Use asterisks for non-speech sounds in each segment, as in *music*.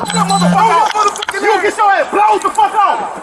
Motherfucker You get your ass blows the fuck off.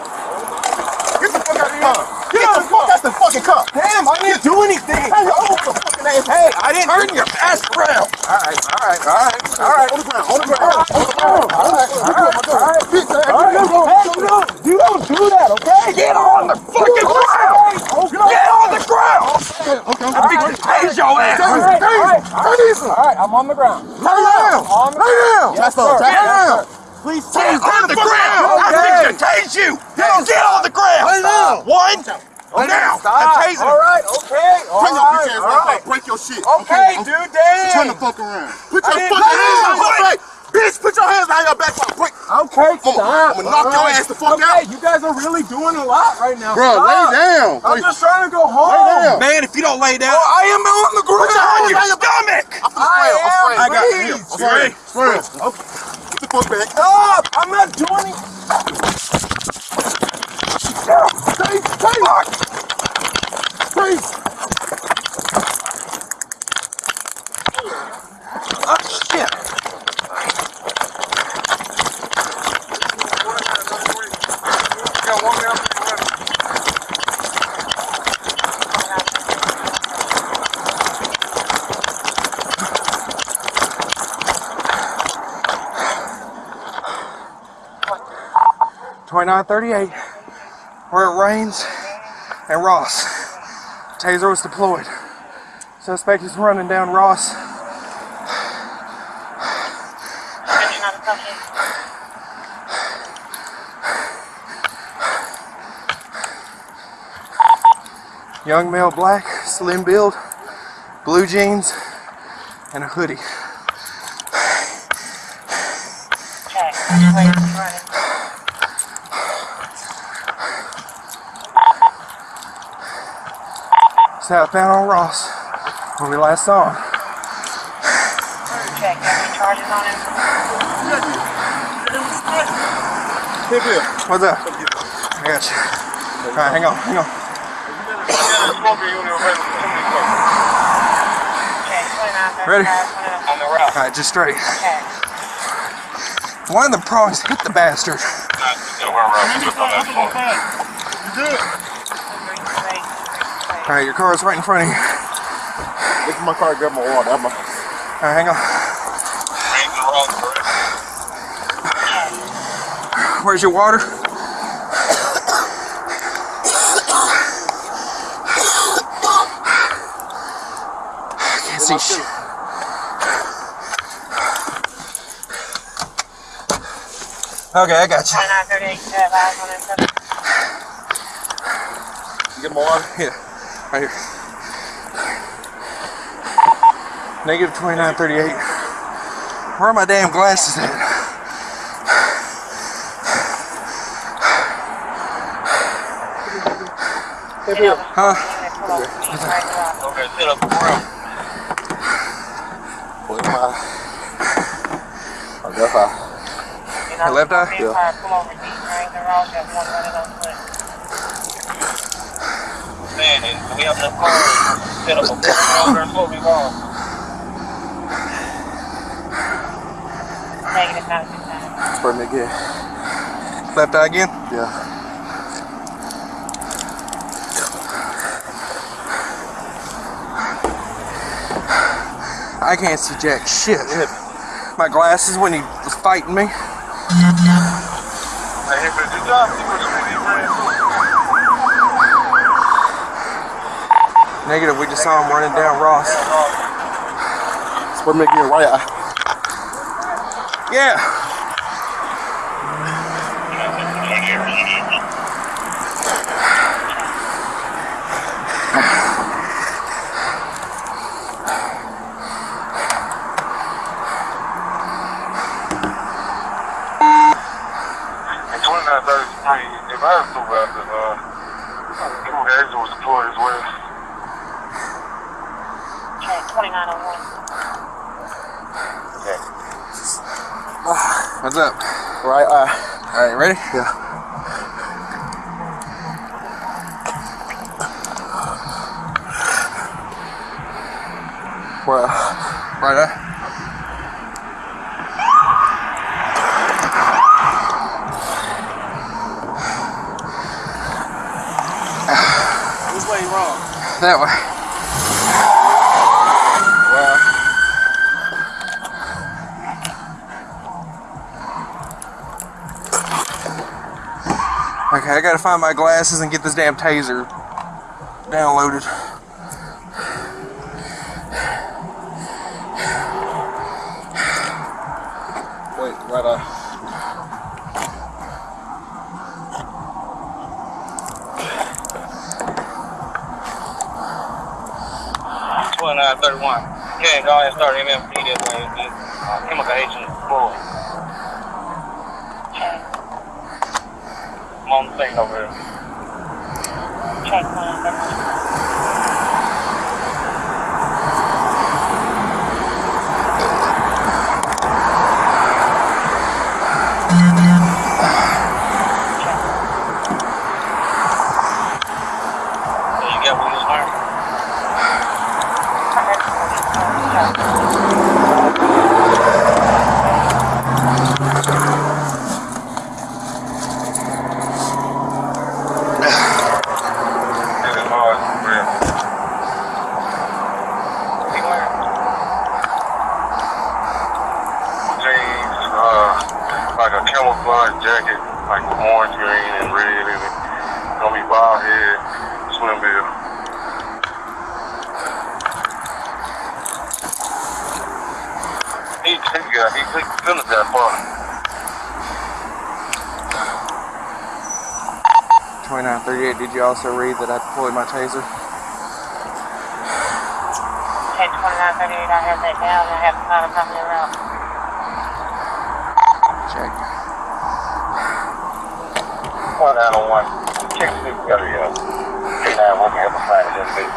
Get the fuck out of here. Get the fuck out the fucking car. Damn, I didn't do anything. Hey, oh, the fucking ass. Hey, I didn't turn your ass around. All right, all right, all right, all right. On the ground, on the ground, on the ground. All right, all right, all right. Bitch, all right, hey, you don't, you don't do that, okay? Get on the fucking ground. Get on the ground. Okay, okay. I think we tase your ass. All right, all right, all right. All right, I'm on the ground. Lay down. On the Lay down. Yes, sir. Lay down. Please Get on the ground! I think to tase you! Get on the ground! Lay down. One, now! Stop. I'm tasing All right, okay. All Turn your bitch ass all right. Break your shit. Okay, dude, damn. Turn the fuck around. Put your fucking hands on your back. Bitch, put your hands behind your back so I break. Okay, I'ma- stop. I'ma knock All your ass the fuck okay, out. you guys are really doing a lot right now. Bro, Stop. lay down. I'm Lay- just trying to go home. Lay down. Man, if you don't lay down, Oh, I am on the ground. Put your hands on your behind your stomach! I'm spraying. I'm I spraying. am. I got you. I'm spraying. Spraying. Okay. Get the fuck back. Stop. I'm not doing it. Stay, stay. Stay. Oh, 2938, where it rains and Ross. Taser was deployed. Suspect is running down Ross. Young male black, slim build, blue jeans, and a hoodie. Okay. Southbound on Ross, where we last saw him. Check, any charges on him? Hip here. What's up? I got you. All right, hang on, hang on. Check, 29, Ready? on the. All right, just straight. Check. One of the prongs hit the bastard. All right, your car is right in front of you. All This is my car. Grab my water. I'm a- right, hang on. Where's your water? I Can't see shit. Okay, I got you. 29, 38, uh, last one, and seven. Get my water. Yeah, right here. Negative 2938. Where are my damn glasses at? Huh? Okay, sit up around. Where's my? Oh, that's how. Your left eye? Yeah. Pull over, deep drain the road, got one running on foot. Man, and we have enough cars set up a corner over and what we want. Negative, not six nine. Spray me again. Left eye again? Yeah. I can't see jack shit. My glasses when he was fighting me. Hey, hey, but did y'all see what the video ran through? Negative, we just saw him running down Ross. Spray me again. Right eye. Yeah. Right uh, eye. All right, ready? Yeah. Right. Right eye. Which way wrong? That way. Okay, I gotta find my glasses and get this damn taser downloaded. Wait, right on. Twenty-nine thirty-one. Yeah, go ahead and start MMP that way. Uh, the thing over there. Check 2931. So you got what you was wearing? It is hard, real. You wearing? Jeans, uh, like a camouflage jacket, like orange, green, and red, and it gonna be bald head, swim bill. He, he got, he took the finish that far. 2938, did you also read that I deployed my taser? Check 2938. I have that down. I have to find a company around. Check. One nine oh one. Check the got a uh, nine one can help us find it in a bit.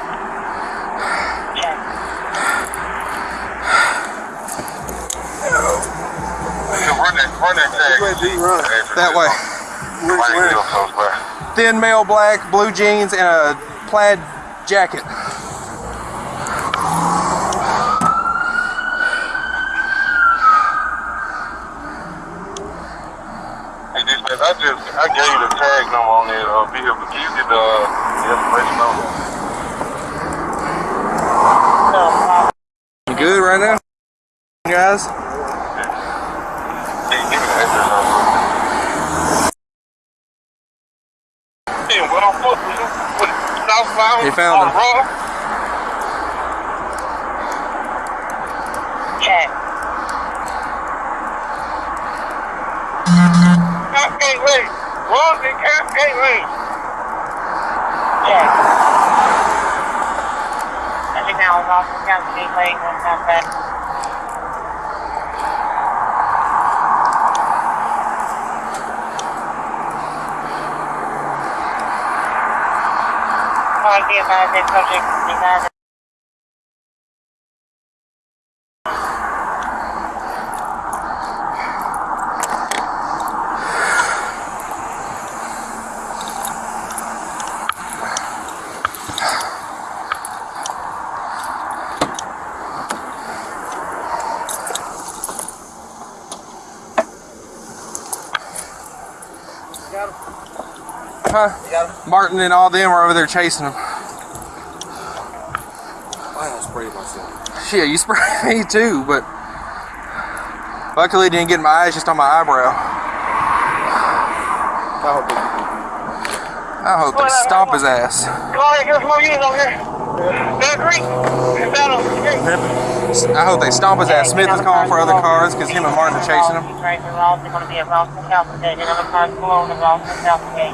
Check. Run that, tag. Which way do you run? That way. Which way? be real close by. Thin male black, blue jeans, and a plaid jacket. Hey, this man, I just, I gave you the tag number on that uh, vehicle. Can you get the, uh, the information on that? No problem. You good right now? Guys? Can you give me the address on it? Hey, what on foot? What, southbound? You found on him. Raw? Check. Cascade Lane. Wrong in Cascade Lane. Check. As you now, off the county lane, one time back. Huh? Martin and all them are over there chasing him. I don't spray myself. Shit, you sprayed me too, but luckily it didn't get in my eyes, just on my eyebrow. I hope they I hope they stomp his ass. Calling, get more units over here. That green. It's out on the street. I hope they stomp his ass. Smith is calling for other cars because him and Martin are chasing him. Right, they're all going to be at Ralston South Gate. Another car's below the Ralston South Gate.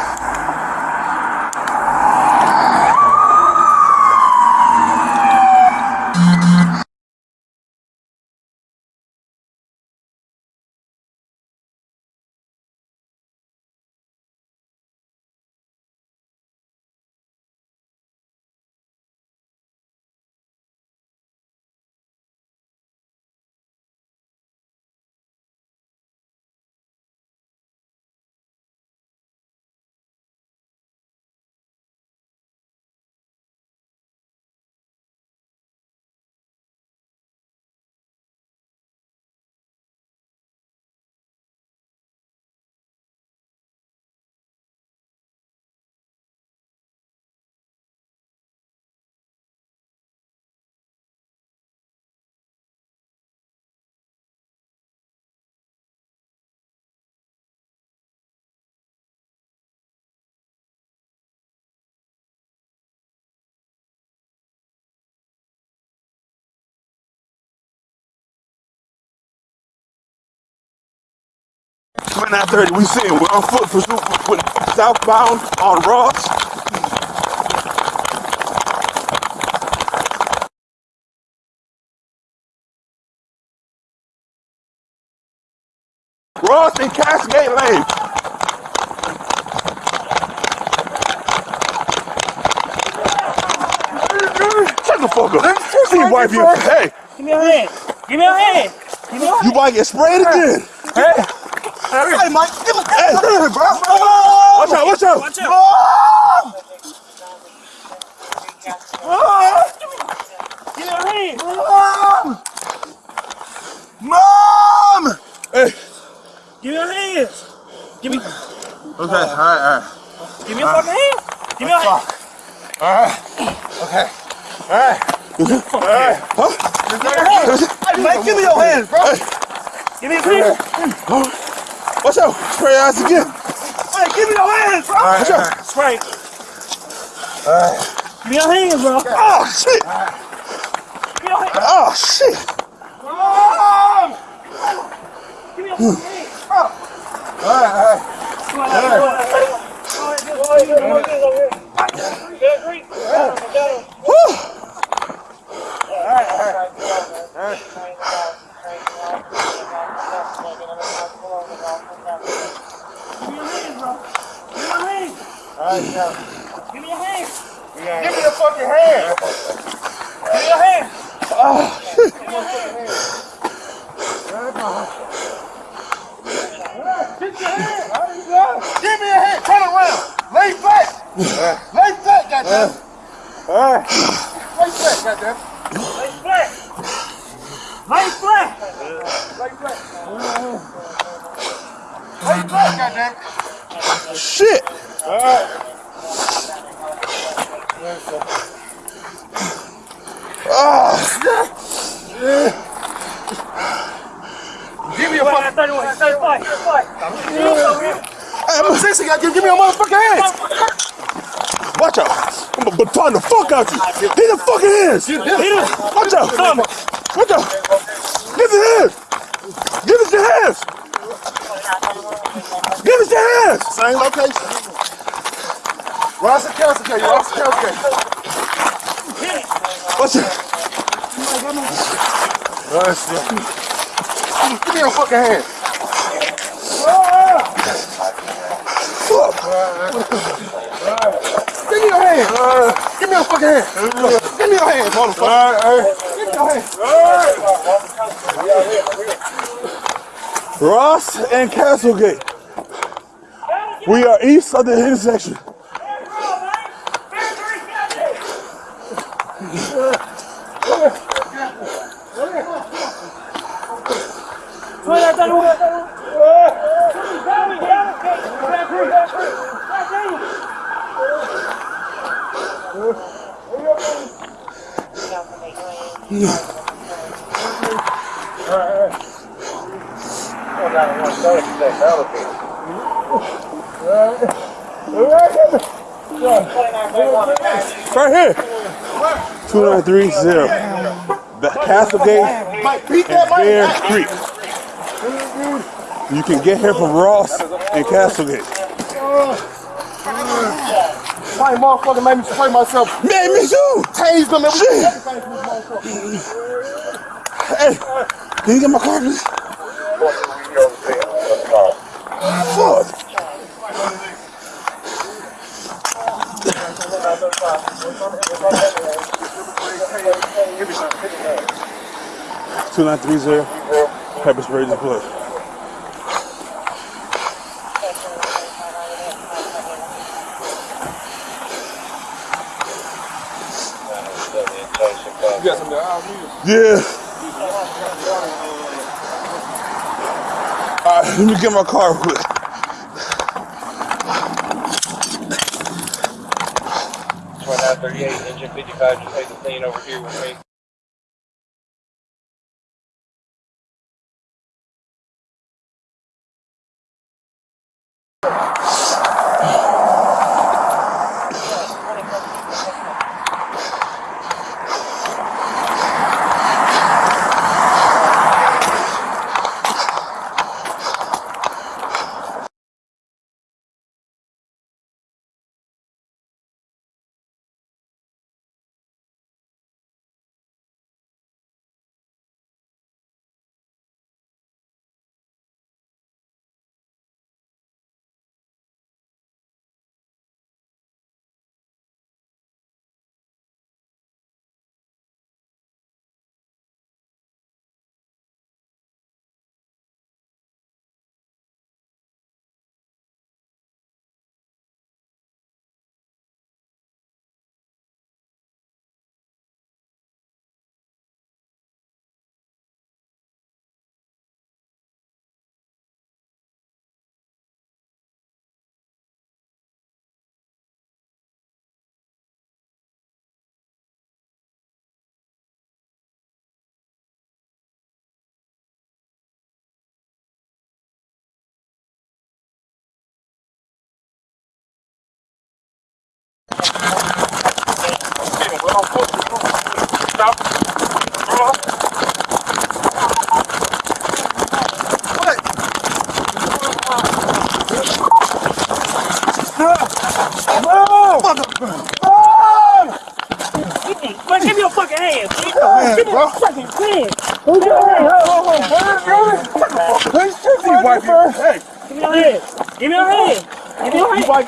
930, we see We're on foot for southbound on Ross. Ross in Cascade Lane. Shut the fuck up. See, wipe you. Hey. Give me a hand. Give me a hand. Give me a hand. You might get sprayed again. Hey. Hey, Mike, give me hey, bro. Watch out, watch out. Watch out. Give me your hand. Mom! Mom! Hey. Give me your hands. Give me. Okay, all right, all right. Give me your fucking hand. Give me your hand. Okay. All right. All right. Huh? Mike, give me your hands, bro. Give me your hands. Watch out. Spray your ass again. Hey, give me your hands, bro. Watch out. Spray. All right. Give me your hands, bro. Oh, shit. Give me your hands. Oh, shit. Mom! Give me your hmm. hands, bro. All right, all right. Come on, come on, come on. Come on, come on, come on, come on. Good, great. Whew. Give me your hands, bro. Give me your hands. Give me your hands. Give me your fucking hand. Give me your hand. hands. Give me a hand. Turn around. Lay flat. Lay flat, goddamn. Lay flat, goddamn. Lay flat. Lay flat. Lay flat. Lay flat, goddamn. Shit. Give me a fucking. 31, 35, 35. Hey, I'm a sissy, goddamn. Give me a motherfucking hand. Watch out. I'm gonna baton the fuck out you. Hit the fucking hands. Hit it. Watch out. Watch out. Give us your hands. Give us your hands. Give us your hands. Same location. Ross and Kelsey, K. Ross and Kelsey. Watch out. Give me your fucking hand. Give me your hand. Give me your fucking hand. Give me your hand, motherfucker. Give me your hand. Ross and Castlegate. We are east of the intersection. Right here. 2930. The Castlegate Mike, beat and. Bear Creek. You can get here from Ross and Castlegate. My motherfucker made me spray myself. Man, me too. Tased them everything from this motherfucker. Hey, can you get my car, please? 2930 Hyperspace Plus. Yeah. Alright, let me get my car quick. Twenty-nine thirty-eight, engine fifty-five, just take the scene over here with me.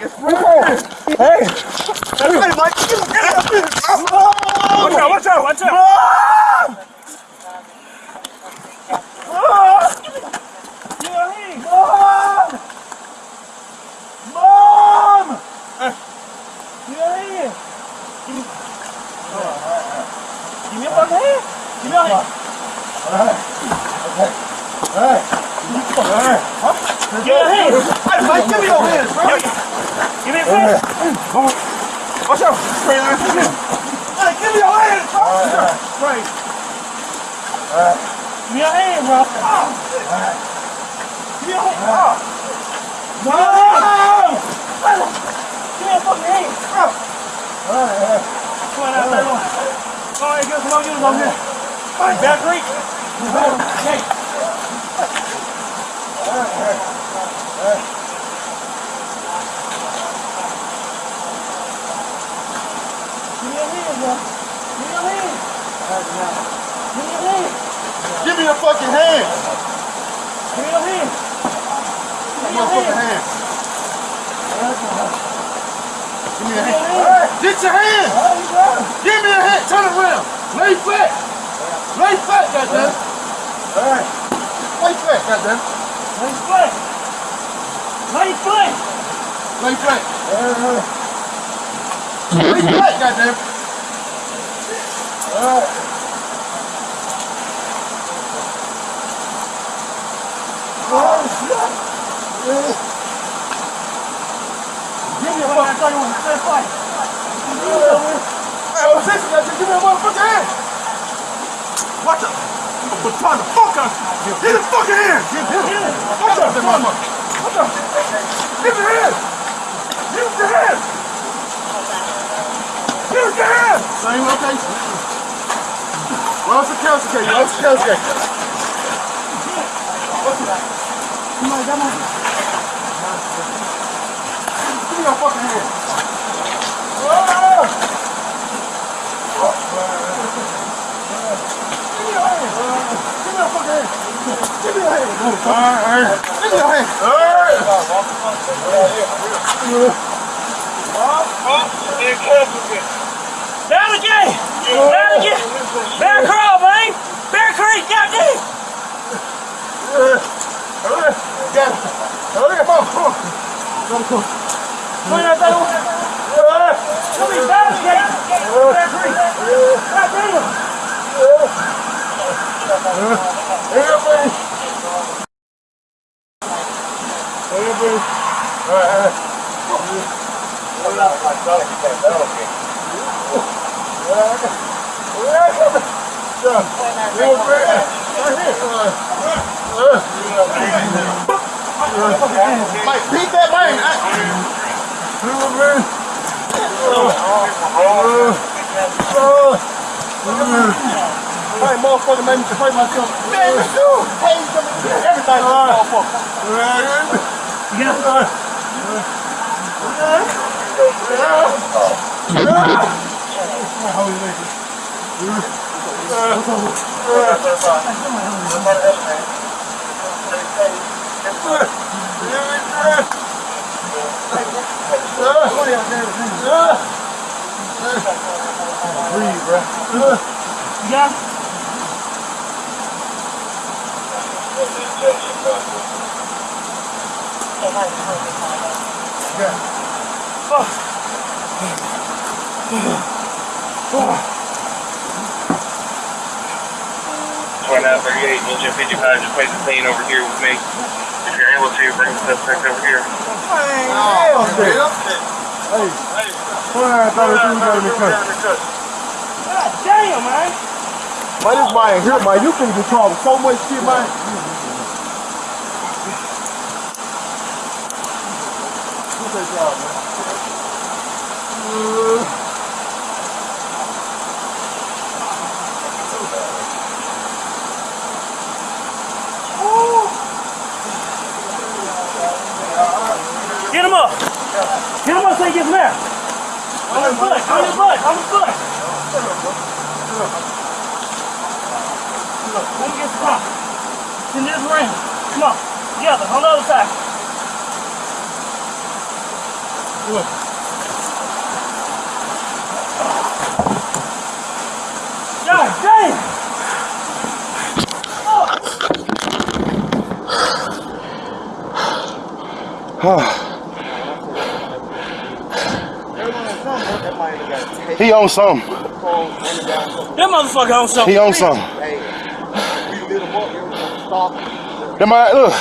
Your hand. wipe your Hey. Hey, Mike, get him. Watch out, watch out, watch out. Mom! Give me your hand. Give me, give me your fucking hand. Give me your hand. Give me your hand. Hey, Mike, give me your hands, bro. Give me your hand. Watch out. Spray line. Hey, give me your hands, bro. Spray. Give me your hand, bro. Give me. No! Give me your fucking hand. Alright, alright. Come on out there. Come on, get more on here. Back Creek. Hey. Give me your hand, bro. Give me your hand. Give me your hand. Give me your fucking hand. Give me your hand. Give me your Motherfucking hand. Give me your hand. Get your hand. Right, Give me your hand. Turn around. Lay flat. Lay flat, goddamn. All right. Lay flat, goddamn. Lay flat. Lay flat. Lay flat. Uh-huh. Lay flat, goddamn. Give me the oh, hand. I'm gonna baton the fuck out you. Get his fucking hand. That motherfucker. Watch out. Give me your hand. Give me hand. Give me hand. Same location. Well, it's a council case. Well, it's a council case. Give me your fucking hand. Ah! Give me your hand. Give me your fucking hand. Give me your hand. Give me your hand. Down again. Down again. Bear crawl, man. Bear Creek, goddamn. Got it. Hurry up, come on, come on. Come on out there. Come on, down again. Mike, beat that man. My motherfucker made me spray myself. Man, you too. Hey, everything is motherfucker. You got it? Twenty-nine thirty-eight, engine fifty-five, just place the scene over here with me. Able to, bring the suspect over here. Hey, oh, hey, okay. hey. God damn, man. Man, this man here, man. You can control so much shit, man. Get him up. He gets mad. On his butt. On his butt. On his butt. look. Let me get. Come on. It's in this ring. Come on. Together. On the other side. Look. Damn! He on something. That motherfucker on something. He on something. Them man, look.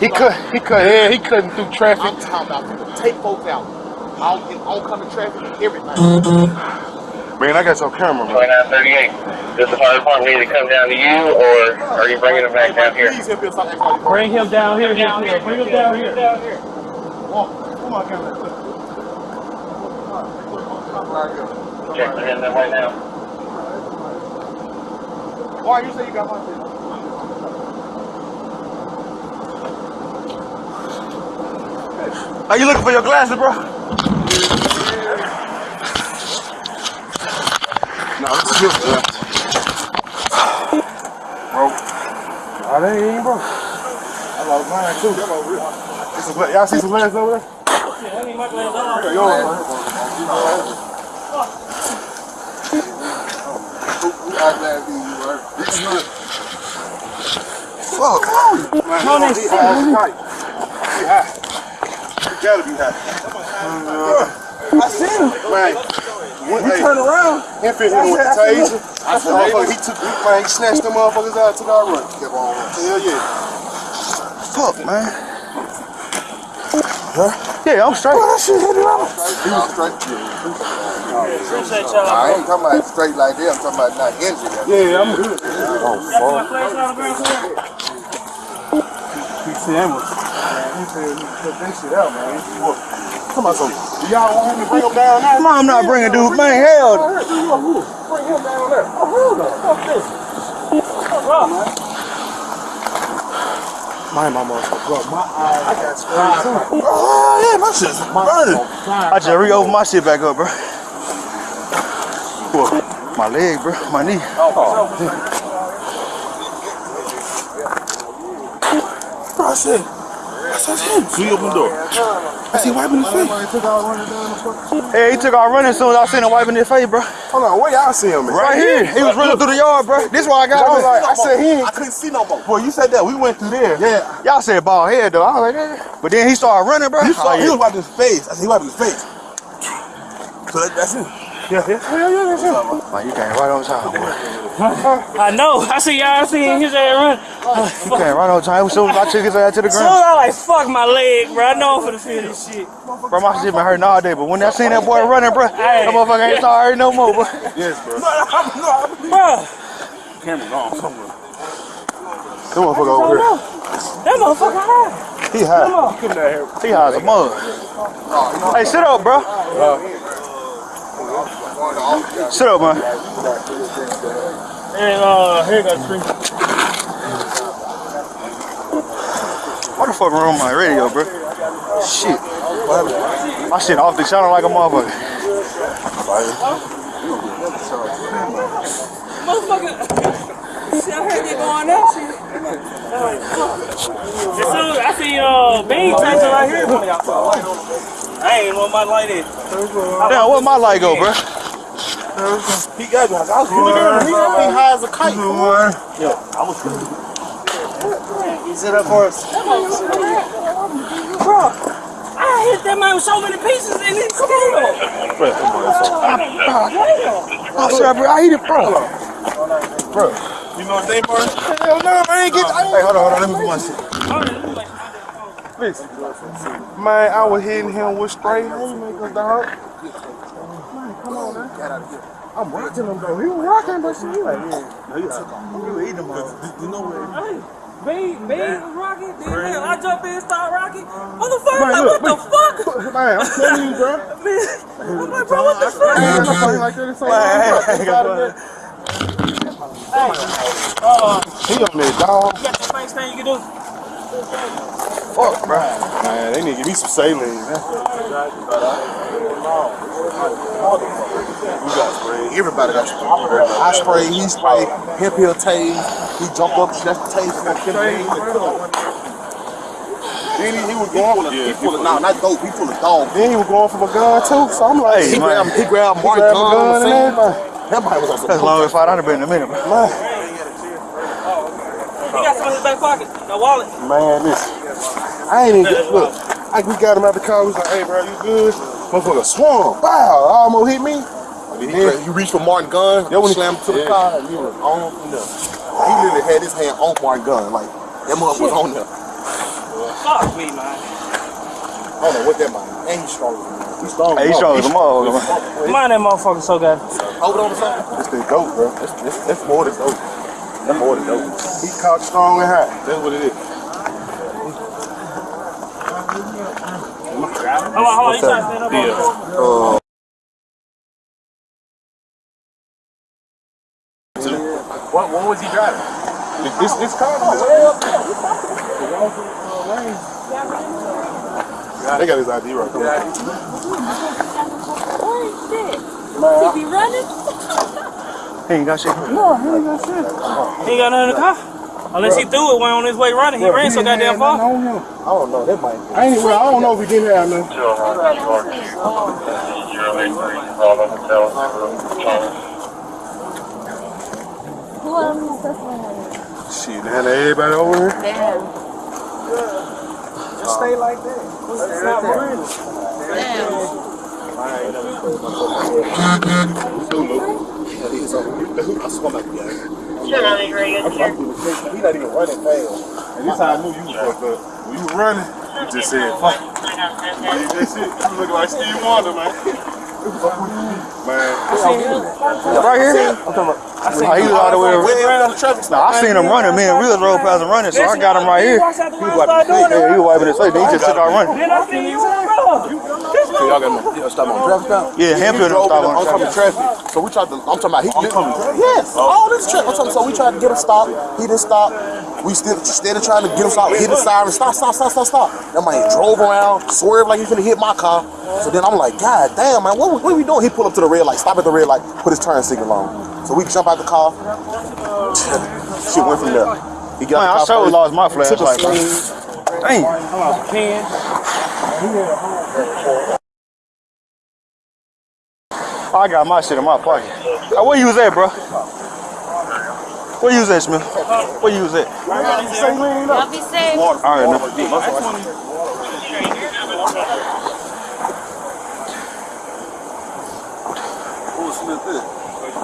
He cut. He cut. Yeah, he cutting through traffic. I'm talking about take folks out. All in oncoming traffic, everything. Man, I got your camera, man. 2938. Does the fire department need to come down to you, or are you bringing them back down here? Please help us out. Bring him down here. Down here. Bring him down here. Down here. Come on, camera. Checking in there right now. Why you say you got my shit? Are you looking for your glasses, bro? No, this is your glasses. Bro. Oh, they ain't, bro. I lost mine too. This is what- Y'all see some glasses over there? I need my glasses on. Fuck. Man, on, high. He high. He gotta be high. I seen him. Man, when he turned around, he fit him with the taser. I he took, man, he snatched them motherfuckers out, our run. Hell yeah. Fuck, man. Huh? Yeah, I'm straight. Well, that shit hit him out. He was straight. I ain't talking about straight like that. I'm talking about not injured. Yeah, I'm good. Got my flash on the? He said, he said took that shit out, man. Come on, so, y'all want him to bring him down there? Come on, I'm not bringing dude, man. Hell, Bring him down there. Oh, hold on. Fuck this. Man, my motherfucker, my eyes, I got sprayed too. *laughs* oh yeah, my shit's burning. I just re-opened my shit back up, bro. What? My leg, bro. My knee. Oh, oh. Bro, I said, I said, him. So he opened the door. I see wiping his face. Hey, he took our running as soon as I seen him wiping his face, bro. Hold on, where y'all see him at? Right here. He was running through the yard, bro. This is why I got I was him. like, I said, he. I couldn't see no more. Well, you said that. We went through there. Yeah. Y'all said bald head, though. I was like, eh. But then he started running, bro. You saw, Oh, he was wiping his face. I said, he wiping his face. So that, that's him. Yeah, yeah. Hell yeah, that's him. Man, you came right on time, boy. I know. I see y'all seeing his ass run. You came right on time. As soon as I took his ass to the Soon ground. I like fuck my leg, bro. I know I'm finna feel this shit. Bro, my shit been hurting all day. But when I seen that boy running, bro, that motherfucker ain't started hurting no more, bro. Yes, bro. Bro, Camera's on somewhere. Come on, fuck over here. that motherfucker high. He high. He high as a mug. Hey, sit up, bro. Uh, Sit up, man. And uh, here got the screen. What the fuck wrong with my radio, bro? Shit. My shit off the channel like a motherfucker. Motherfucker. See, I heard they going out. See. As soon as I see uh, Bean Tyson right here. I ain't want my light in. Damn, what my light go, bro? He got me. I was really good. He got me high as a kite. Sit up for us. Bro, I hit that man with so many pieces and it's still. I'm sorry, bro. I hit it, bro. Bro. You know what they were? Hell no, I ain't get. Hey, hold on, hold on. Let me put my shit. Man, I was hitting him with straight haymakers, dog. Man, come on, man. Get out of here. I'm rocking him, though. He was rocking, but shit, like, yeah. No, you took You were eating him, You know what? Bean, Bean was rocking. Then hell, I jump in, start rocking. Motherfucker, Man, like, look, what the fuck? *laughs* Man, I'm telling you, bro. *laughs* I'm like, bro, what the fuck? I ain't nothing like that. It's like, get out of. He on there, dog. You got the face thing you can do? Fuck, bro. Man, they need to give me some saline, man. We got sprayed. Everybody got sprayed. I sprayed, he sprayed, hip heel tase, he jumped up, snatched the tase, then he, he was going, he full of, nah, not dope, he full of dog. Then he was going for a gun too, so I'm like, he man. grabbed, he grabbed Mark grabbed a gun, gun and scene. everything. That boy was on some That's long as fight. I'd have been in a minute. Man, He got some in his back pocket. No wallet. man, listen. I ain't even get, look, I, we got him out the car, we was like, hey bro, you good? Motherfucker swung, wow, almost hit me. Then he, he reached for Martin gun, yeah, when he slammed to the car, he was on from there. He literally had his hand on Martin gun, like, that mother was on there. Fuck me, man. I don't know what that means. And he's strong. He's strong. Hey, he's strong as a motherfucker, man. Mind that motherfucker so good. Hold it on to something. This thing dope, bro. That's, that's, that's more than dope. That's more than dope. He caught strong and high. That's what it is. Hold on, hold on. You trying to stand up? Yeah. Uh, what, what was he driving? This, this car was way. They got his ID right there. Oh shit. He running? *laughs* He ain't got shit. No, he ain't got nothing in the car. Unless he threw it when on his way running. He ran so goddamn far. I don't know. That might. I ain't. Well, I don't know if he didn't have nothing. Who else is Shit, man. Everybody over here. Damn. Just stay like that. Damn. He's not even running fast. And this how I knew you was fucked up. When you running, you just said, fuck. Man, that's it. You look like Steve Wonder, man. Man. Right here? Nah, he was all the way around. Way on the traffic Nah, I seen him running. Me and Real rode past him running, so I got him right here. He walks out the He window was and wiping start his face. doing Yeah, it. he was wiping his face. Then he just took out running. Then I seen you on road. Y'all got to stop on traffic stop. Yeah, Hampton drove stop in the on oncoming traffic. So we tried to, I'm talking about, he, yes, oh. all this traffic. I'm talking, so we tried to get him stopped. He didn't stop. We still, still trying to get him stopped. Hit the siren, stop, stop, stop, stop, stop. That man drove around, swerved like he finna hit my car. So then I'm like, God damn, man, what, what are we doing? He pulled up to the red light, stop at the red light, put his turn signal on. So we jump out the car. Shit went from there. He got Man, I the car sure first, lost my took a flashlight, man. swing. Dang. Pen. I got my shit in my pocket. Uh, where you was at, bro? Where you was at, Smith? Where you was at? Y'all be safe. All right, now.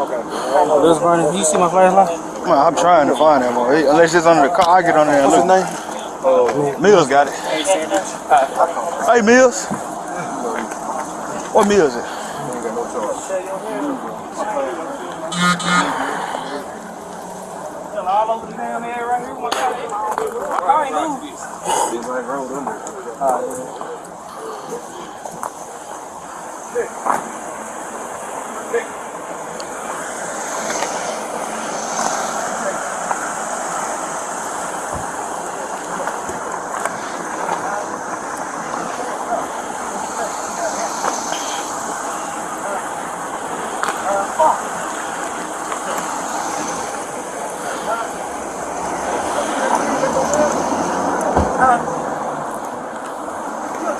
Okay. This burning. You see my flashlight? Man, I'm trying to find that one. Unless it's under the car, I get on there and What's his look. name? Mills got it. Hey, Mills. What Mills is? All over the damn area right here. My car, my car ain't moving.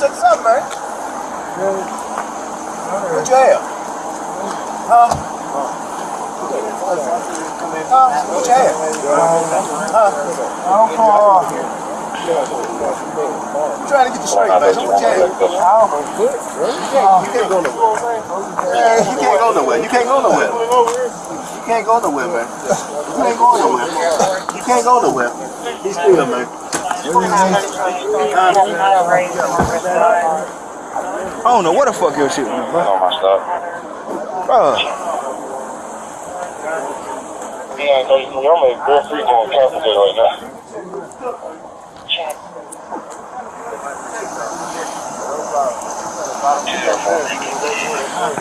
Check this out, man. What you have? Huh? Huh? What you have? Huh? I'm trying to get you straight, man. What you have? You can't go nowhere. Man, you can't go nowhere. You can't go nowhere. You can't go nowhere, man. You can't go nowhere. You can't go nowhere. He's still, man. I don't know what the fuck your shit was, bro. on my stuff. Bro, Yeah, so I'm at Bear Creek on right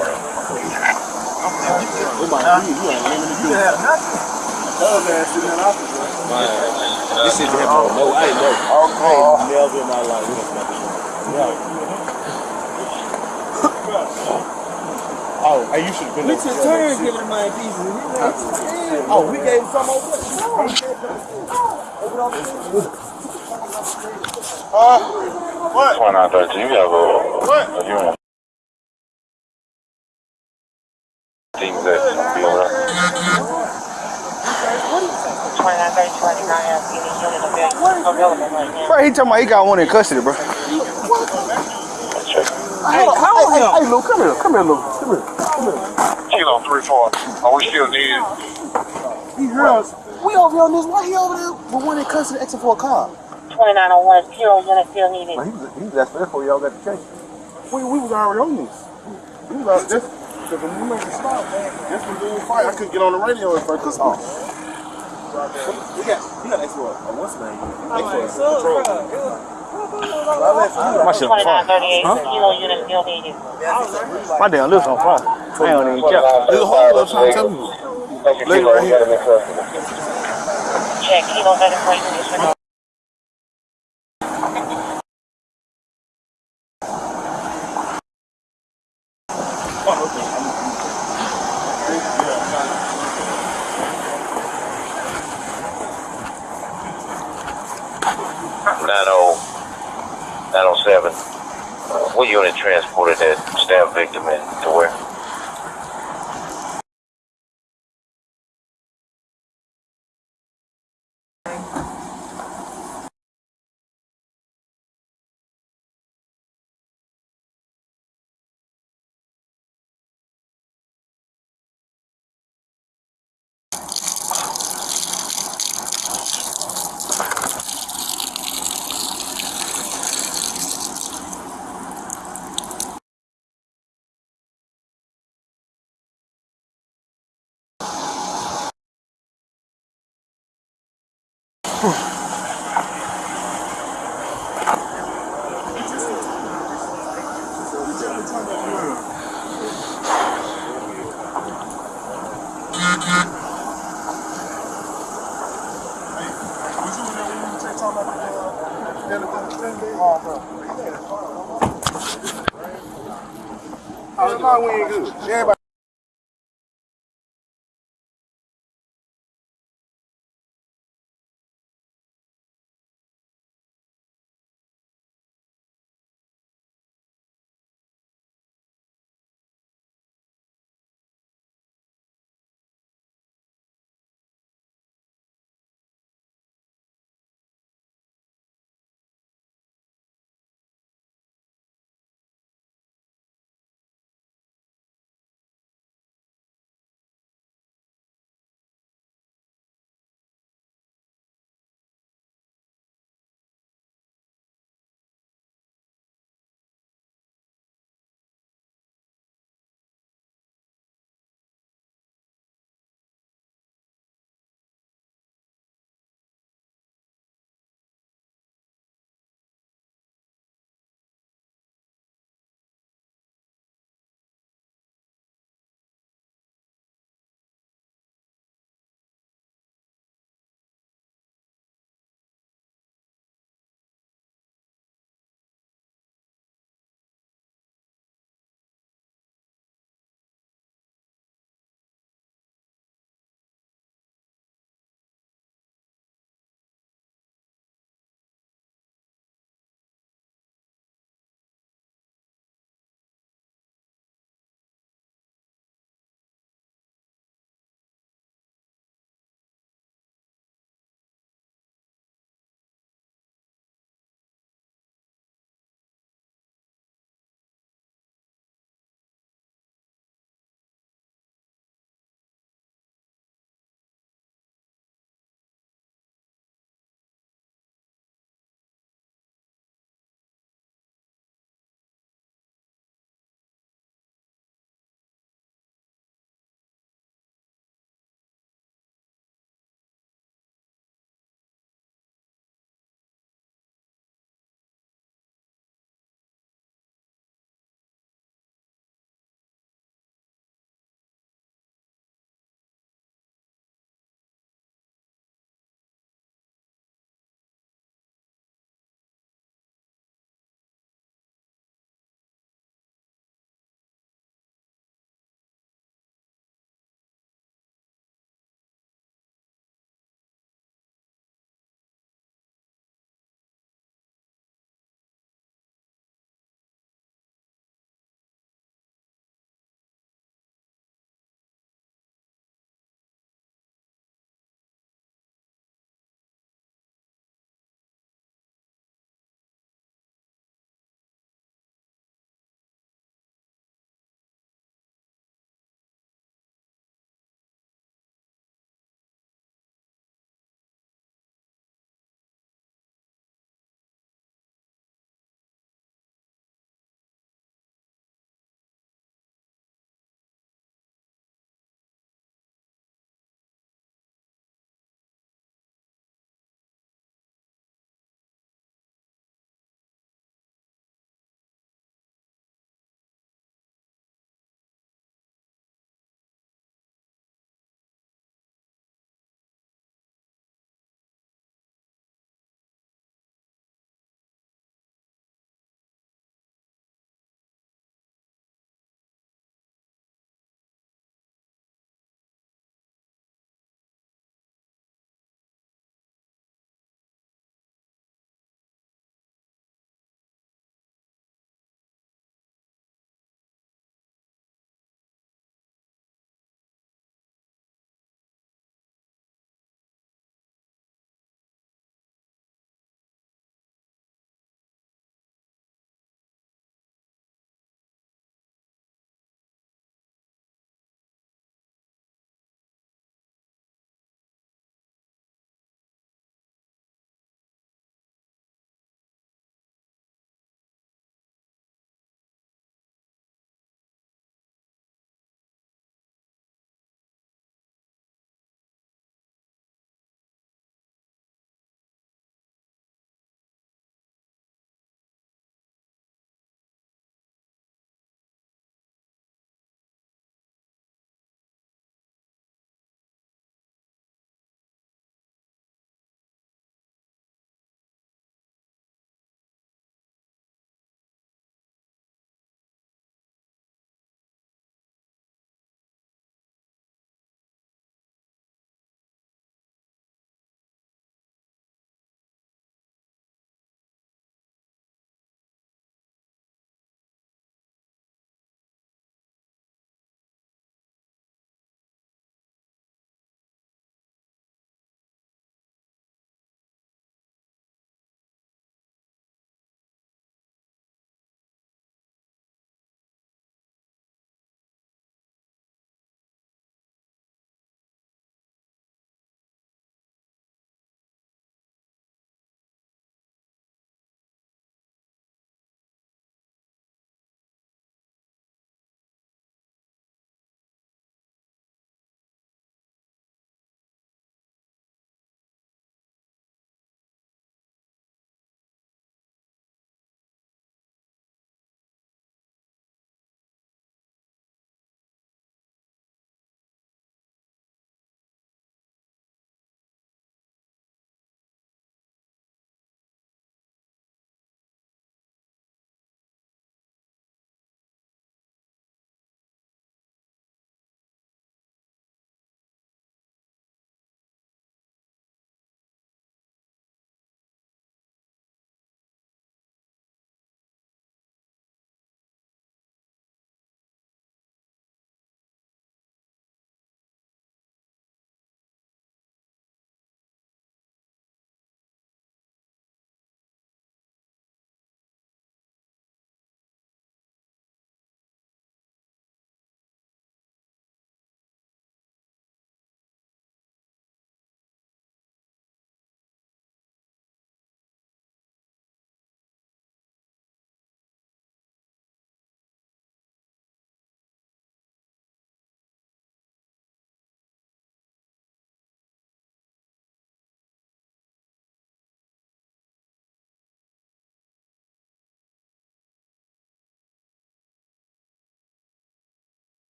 now. This shit happened on no, I ain't know. Okay. Never in my life. Oh, hey, you should have been your turn giving my pieces. Oh, we gave him some over. Twenty nine thirteen. You have a a unit. He talking about he got one in custody, bro. Check. Hey, hey, hey, Lou, come here, come here, Lou, come here. Kilo three four. Are we still needed? He heard us. We over here on this. Why he over there with one in custody extra for a car? 2901 zero unit still needed. he was, he was asking for y'all got the chase. We, we was already on this. We was out this. Because when we made the stop, that's when we fight. I couldn't get on the radio at first because. Oh. We got, he got extra, uh, what's the name? Extra patrol. My shit on fire. 2938 kilo unit still needed. My damn lips on fire. I don't even care. There's a whole lot of trying to tell me. Lady right here. Check kilo 34 units for